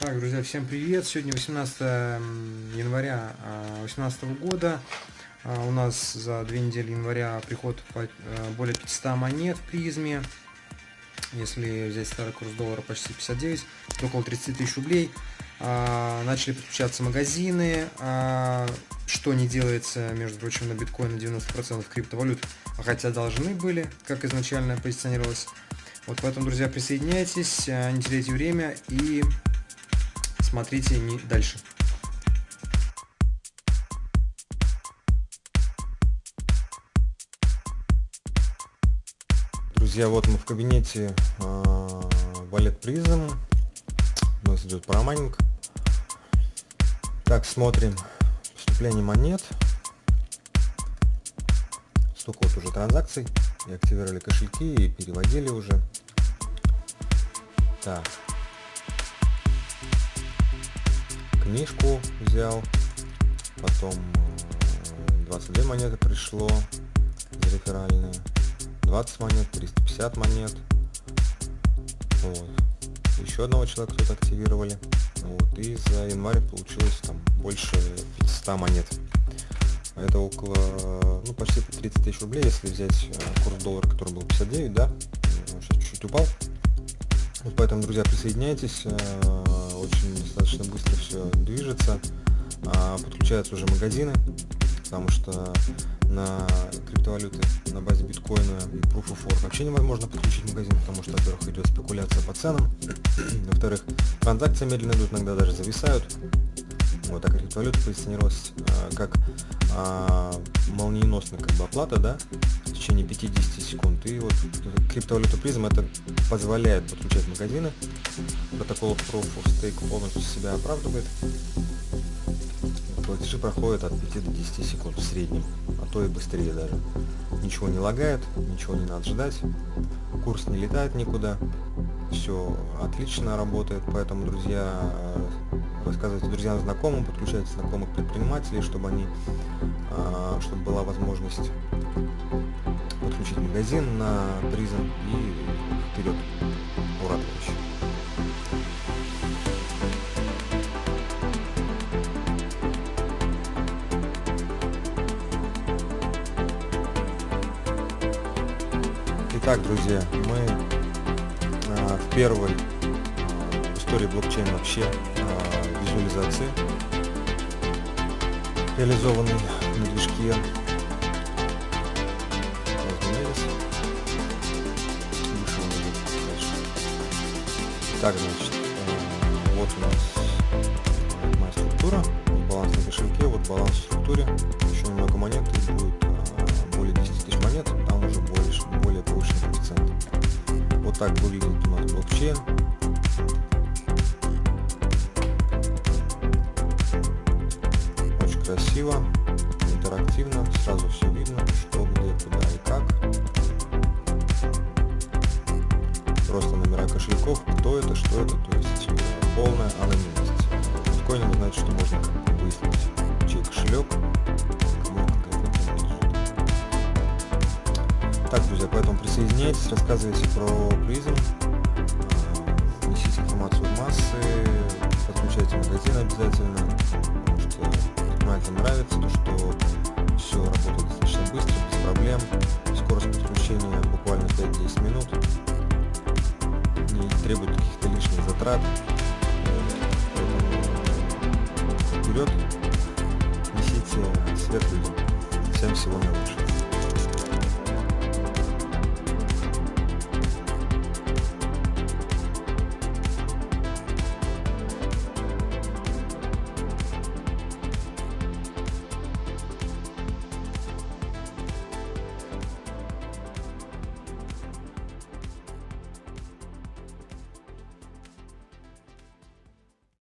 Так, друзья, всем привет! Сегодня 18 января 2018 года. А, у нас за две недели января приход э, более 500 монет в призме. Если взять старый курс доллара почти 59, около 30 тысяч рублей. А, начали подключаться магазины, а, что не делается, между прочим, на биткоин на 90% криптовалют, хотя должны были, как изначально позиционировалось. Вот поэтому, друзья, присоединяйтесь, не теряйте время и смотрите не дальше. Друзья, вот мы в кабинете э, Валет Призм. У нас идет парамайнинг. Так, смотрим поступление монет. Столько вот уже транзакций. И активировали кошельки и переводили уже. Так, книжку взял, потом 22 э, монеты пришло, реферальные, 20 монет, 350 монет, вот. еще одного человека тут активировали, вот, и за январь получилось там больше 500 монет. Это около, ну, почти 30 тысяч рублей, если взять э, курс доллара, который был 59, да, сейчас чуть-чуть упал. Вот поэтому, друзья, присоединяйтесь, э, очень достаточно быстро все движется. А, подключаются уже магазины, потому что на криптовалюты на базе биткоина и Proof of Work вообще невозможно подключить магазин, потому что, во-первых, идет спекуляция по ценам, во-вторых, транзакции медленно идут, иногда даже зависают. Вот, а криптовалюта позиционировалась а, как а, молниеносная как бы оплата, да, течение 50 секунд. И вот криптовалюта призм это позволяет подключать магазины. Протокол Proof of Stake полностью себя оправдывает. Платежи проходят от 5 до 10 секунд в среднем, а то и быстрее даже. Ничего не лагает, ничего не надо ждать, курс не летает никуда, все отлично работает, поэтому, друзья, рассказывайте друзьям, знакомым, подключайте знакомых предпринимателей, чтобы они, а, чтобы была возможность подключить магазин на призм и вперед. Ура, товарищи! Итак, друзья, мы а, в первой а, истории блокчейна вообще визуализации, реализованный на движке Так, значит, э, вот у нас моя структура, вот баланс на кошельке, вот баланс в структуре, еще немного монет, и будет э, более 10 тысяч монет, там уже более, более повышенный коэффициент. Вот так выглядит у нас блокчейн. красиво, интерактивно, сразу все видно, кошельков, кто это, что это, то есть полная анонимность. Вы знаете, что можно выяснить, чей кошелек, Так, друзья, поэтому присоединяйтесь, рассказывайте про призм, э, несите информацию в массы, подключайте магазин обязательно, это нравится, то что все работает достаточно быстро, без проблем. Скорость подключения буквально 5-10 минут. Требует каких-то лишних затрат. Поэтому вперед, несите свет. Всем всего наилучшего.